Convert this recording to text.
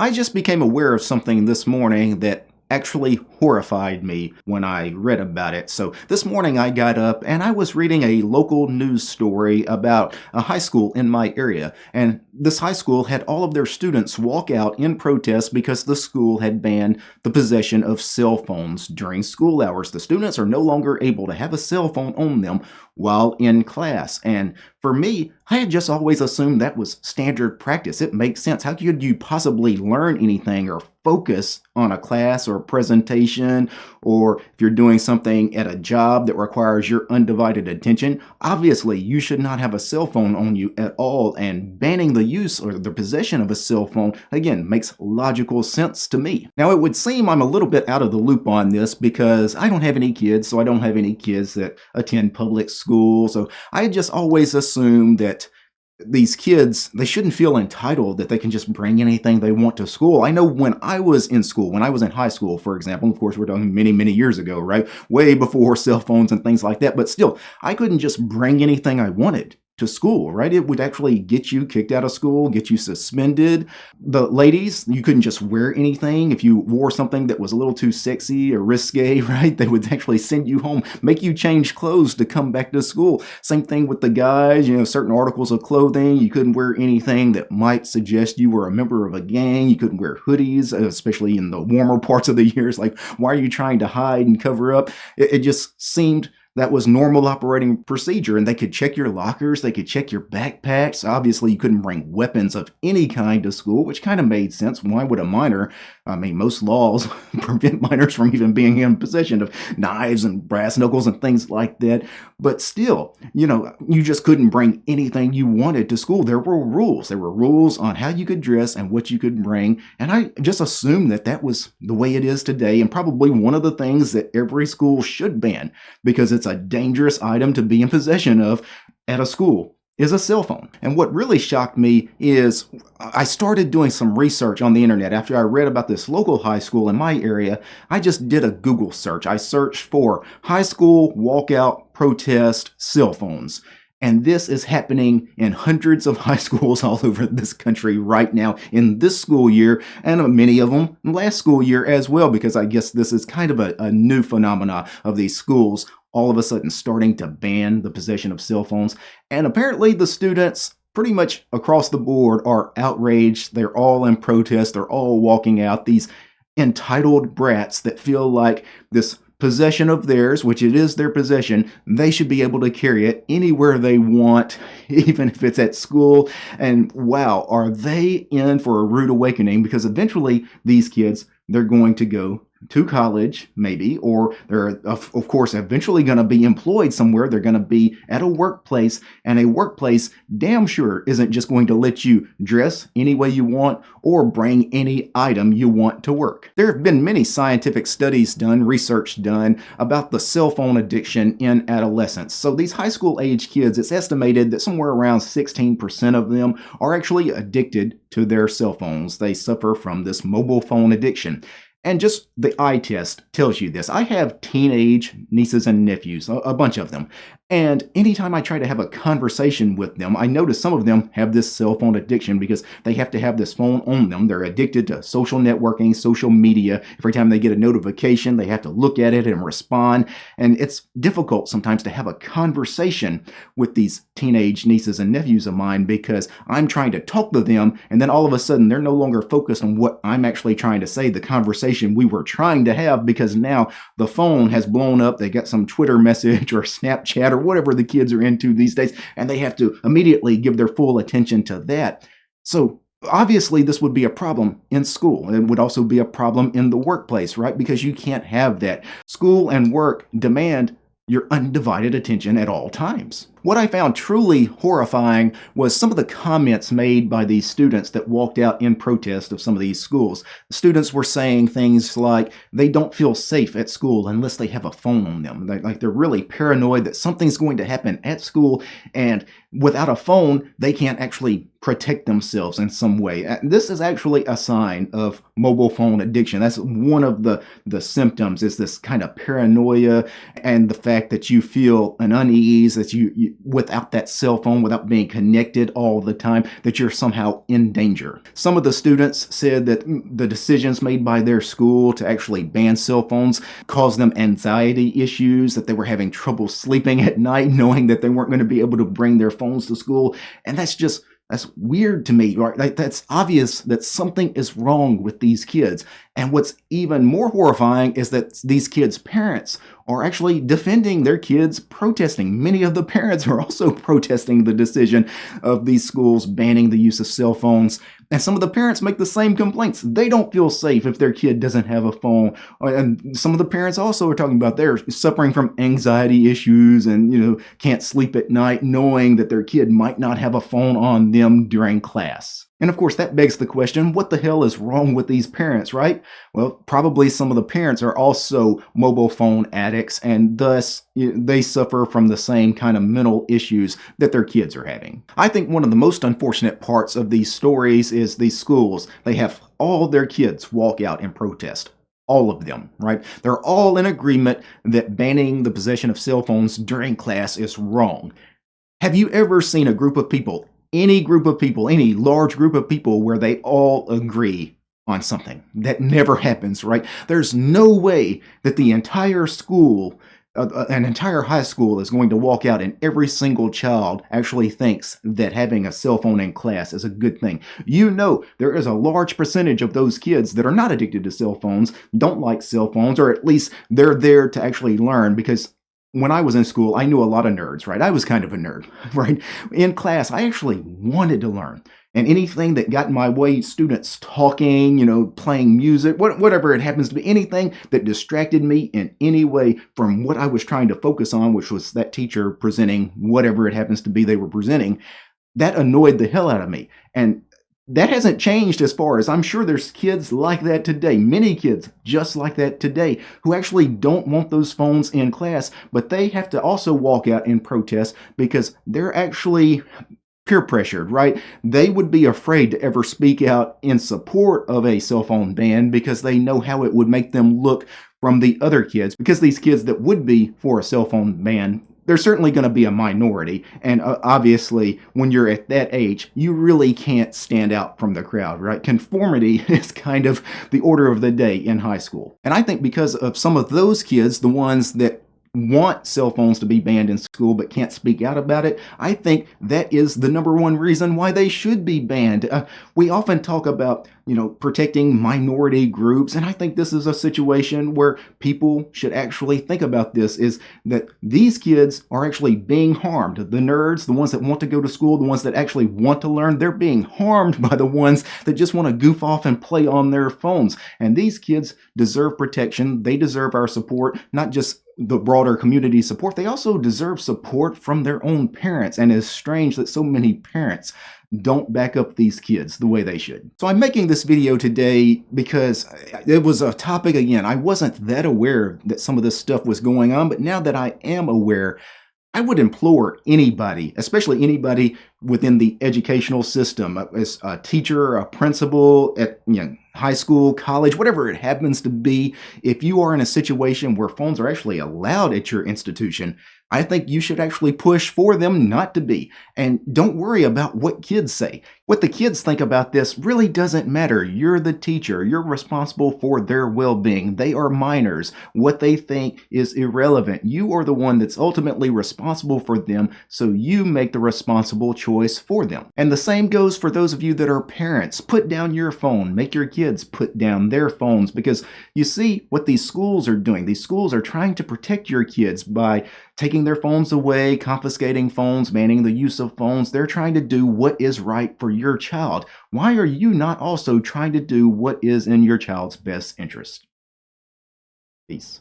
I just became aware of something this morning that actually horrified me when I read about it. So this morning I got up and I was reading a local news story about a high school in my area. And this high school had all of their students walk out in protest because the school had banned the possession of cell phones during school hours. The students are no longer able to have a cell phone on them while in class. And for me, I had just always assumed that was standard practice. It makes sense. How could you possibly learn anything or focus on a class or a presentation, or if you're doing something at a job that requires your undivided attention? Obviously, you should not have a cell phone on you at all, and banning the use or the possession of a cell phone, again, makes logical sense to me. Now, it would seem I'm a little bit out of the loop on this because I don't have any kids, so I don't have any kids that attend public school, so I had just always assume that these kids, they shouldn't feel entitled that they can just bring anything they want to school. I know when I was in school, when I was in high school, for example, of course, we're talking many, many years ago, right? Way before cell phones and things like that. But still, I couldn't just bring anything I wanted to school, right? It would actually get you kicked out of school, get you suspended. The ladies, you couldn't just wear anything. If you wore something that was a little too sexy or risque, right? They would actually send you home, make you change clothes to come back to school. Same thing with the guys, you know, certain articles of clothing. You couldn't wear anything that might suggest you were a member of a gang. You couldn't wear hoodies, especially in the warmer parts of the years. Like, why are you trying to hide and cover up? It, it just seemed that was normal operating procedure and they could check your lockers they could check your backpacks. Obviously you couldn't bring weapons of any kind to school which kind of made sense. Why would a minor i mean most laws prevent minors from even being in possession of knives and brass knuckles and things like that. But still you know you just couldn't bring anything you wanted to school. There were rules. There were rules on how you could dress and what you could bring and i just assumed that that was the way it is today and probably one of the things that every school should ban because it's a dangerous item to be in possession of at a school is a cell phone. And what really shocked me is I started doing some research on the internet after I read about this local high school in my area. I just did a Google search. I searched for high school walkout protest cell phones. And this is happening in hundreds of high schools all over this country right now in this school year, and many of them last school year as well, because I guess this is kind of a, a new phenomena of these schools all of a sudden starting to ban the possession of cell phones. And apparently the students pretty much across the board are outraged. They're all in protest. They're all walking out. These entitled brats that feel like this possession of theirs, which it is their possession, they should be able to carry it anywhere they want, even if it's at school. And wow, are they in for a rude awakening? Because eventually these kids, they're going to go to college, maybe, or they're, of, of course, eventually going to be employed somewhere. They're going to be at a workplace, and a workplace damn sure isn't just going to let you dress any way you want or bring any item you want to work. There have been many scientific studies done, research done about the cell phone addiction in adolescence. So these high school age kids, it's estimated that somewhere around 16% of them are actually addicted to their cell phones. They suffer from this mobile phone addiction. And just the eye test tells you this. I have teenage nieces and nephews, a, bunch of them. And anytime I try to have a conversation with them, I notice some of them have this cell phone addiction because they have to have this phone on them. They're addicted to social networking, social media. Every time they get a notification, they have to look at it and respond. And it's difficult sometimes to have a conversation with these teenage nieces and nephews of mine because I'm trying to talk to them, and then all of a sudden they're no longer focused on what I'm actually trying to say, the conversation we were trying to have, because now the phone has blown up. They got some Twitter message or Snapchat or or whatever the kids are into these days, and they have to immediately give their full attention to that. So obviously this would be a problem in school. It would also be a problem in the workplace, right? Because you can't have that. School and work demand your undivided attention at all times. What I found truly horrifying was some of the comments made by these students that walked out in protest of some of these schools. The students were saying things like they don't feel safe at school unless they have a phone on them. They, like they're really paranoid that something's going to happen at school and without a phone, they can't actually protect themselves in some way. This is actually a sign of mobile phone addiction. That's one of the, the symptoms is this kind of paranoia and the fact that you feel an unease, that you, without that cell phone, without being connected all the time, that you're somehow in danger. Some of the students said that mm, the decisions made by their school to actually ban cell phones caused them anxiety issues, that they were having trouble sleeping at night knowing that they weren't going to be able to bring their phones to school. And that's just that's weird to me. Right? Like, that's obvious that something is wrong with these kids. And what's even more horrifying is that these kids' parents are actually defending their kids protesting. Many of the parents are also protesting the decision of these schools banning the use of cell phones. And some of the parents make the same complaints. They don't feel safe if their kid doesn't have a phone. Uh, and some of the parents also are talking about they're suffering from anxiety issues and, you know, can't sleep at night knowing that their kid might not have a phone on them during class. And of course, that begs the question what the hell is wrong with these parents, right? Well, probably some of the parents are also mobile phone addicts, and thus they suffer from the same kind of mental issues that their kids are having. I think one of the most unfortunate parts of these stories is these schools. They have all their kids walk out and protest all of them, right? They're all in agreement that banning the possession of cell phones during class is wrong. Have you ever seen a group of people any group of people, any large group of people where they all agree on something. That never happens, right? There's no way that the entire school, uh, uh, an entire high school is going to walk out and every single child actually thinks that having a cell phone in class is a good thing. You know there is a large percentage of those kids that are not addicted to cell phones, don't like cell phones, or at least they're there to actually learn because when I was in school, I knew a lot of nerds, right? I was kind of a nerd, right? In class, I actually wanted to learn. And anything that got in my way, students talking, you know, playing music, whatever it happens to be, anything that distracted me in any way from what I was trying to focus on, which was that teacher presenting whatever it happens to be they were presenting, that annoyed the hell out of me. And that hasn't changed as far as I'm sure there's kids like that today, many kids just like that today, who actually don't want those phones in class, but they have to also walk out and protest because they're actually peer pressured, right? They would be afraid to ever speak out in support of a cell phone ban because they know how it would make them look from the other kids because these kids that would be for a cell phone ban there's certainly going to be a minority. And uh, obviously, when you're at that age, you really can't stand out from the crowd, right? Conformity is kind of the order of the day in high school. And I think because of some of those kids, the ones that want cell phones to be banned in school but can't speak out about it, I think that is the number one reason why they should be banned. Uh, we often talk about, you know, protecting minority groups, and I think this is a situation where people should actually think about this is that these kids are actually being harmed. The nerds, the ones that want to go to school, the ones that actually want to learn, they're being harmed by the ones that just want to goof off and play on their phones. And these kids deserve protection. They deserve our support, not just the broader community support, they also deserve support from their own parents. And it's strange that so many parents don't back up these kids the way they should. So I'm making this video today because it was a topic, again, I wasn't that aware that some of this stuff was going on, but now that I am aware, I would implore anybody, especially anybody within the educational system, as a teacher, a principal at you know, high school, college, whatever it happens to be, if you are in a situation where phones are actually allowed at your institution, I think you should actually push for them not to be. And don't worry about what kids say. What the kids think about this really doesn't matter. You're the teacher. You're responsible for their well-being. They are minors. What they think is irrelevant. You are the one that's ultimately responsible for them, so you make the responsible choice for them. And the same goes for those of you that are parents. Put down your phone. Make your kids put down their phones because you see what these schools are doing. These schools are trying to protect your kids by taking their phones away, confiscating phones, banning the use of phones. They're trying to do what is right for your child. Why are you not also trying to do what is in your child's best interest? Peace.